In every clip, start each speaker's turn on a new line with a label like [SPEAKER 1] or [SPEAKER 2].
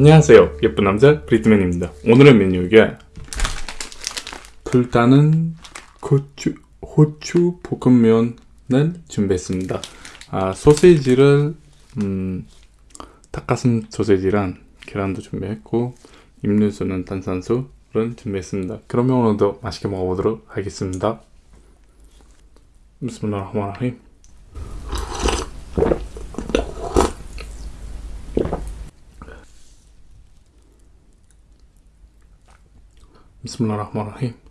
[SPEAKER 1] 안녕하세요. 예쁜 남자 브리트맨입니다. 오늘의 메뉴가 불타는 고추, 호추 볶음면을 준비했습니다. 아, 소세지를 음, 닭가슴 소세지랑 계란도 준비했고 음료수는 탄산수를 준비했습니다. 그러면 오늘도 맛있게 먹어보도록 하겠습니다. 비스밀라 بسم الله الرحمن الرحيم.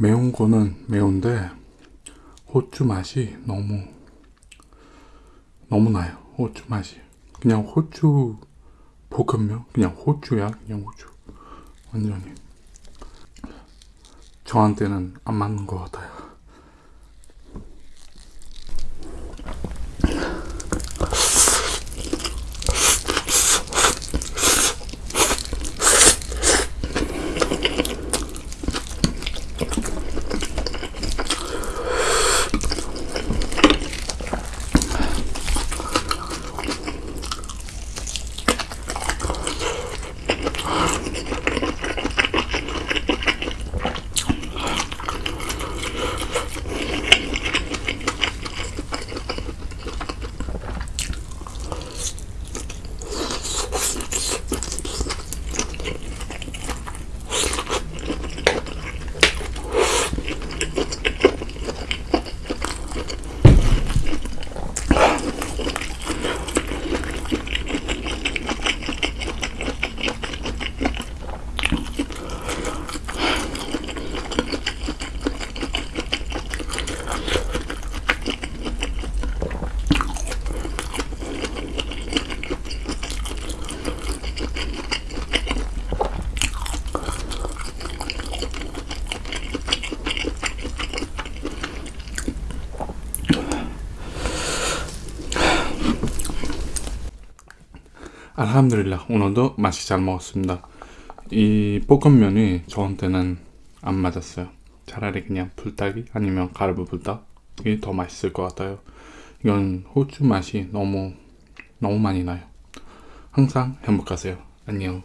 [SPEAKER 1] 매운 거는 매운데 호주 맛이 너무 너무 나요. 호주 맛이. 그냥 호주 볶음면? 그냥 호주야? 그냥 호주 완전히. 저한테는 안 맞는 것 같아요 알함드릴라 오늘도 맛이 잘 먹었습니다. 이 볶음면이 저한테는 안 맞았어요. 차라리 그냥 불닭이 아니면 가르브 불닭이 더 맛있을 것 같아요. 이건 호주 맛이 너무 너무 많이 나요. 항상 행복하세요. 안녕.